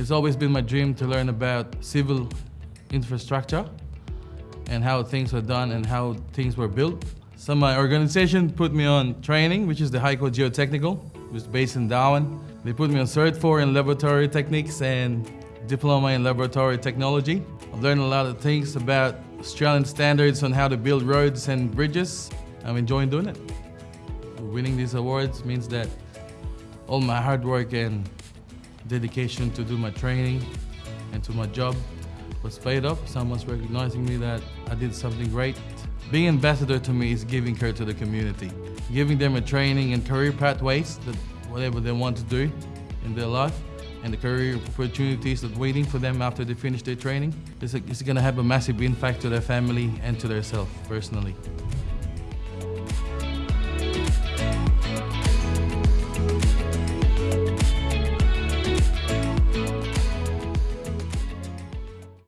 It's always been my dream to learn about civil infrastructure and how things were done and how things were built. So my organization put me on training, which is the HYCO Geotechnical, which is based in Darwin. They put me on Cert 4 in laboratory techniques and diploma in laboratory technology. I've learned a lot of things about Australian standards on how to build roads and bridges. I'm enjoying doing it. Winning these awards means that all my hard work and dedication to do my training and to my job was paid off. Someone's recognizing me that I did something great. Being ambassador to me is giving care to the community, giving them a training and career pathways that whatever they want to do in their life and the career opportunities that waiting for them after they finish their training. It's, it's going to have a massive impact to their family and to themselves personally.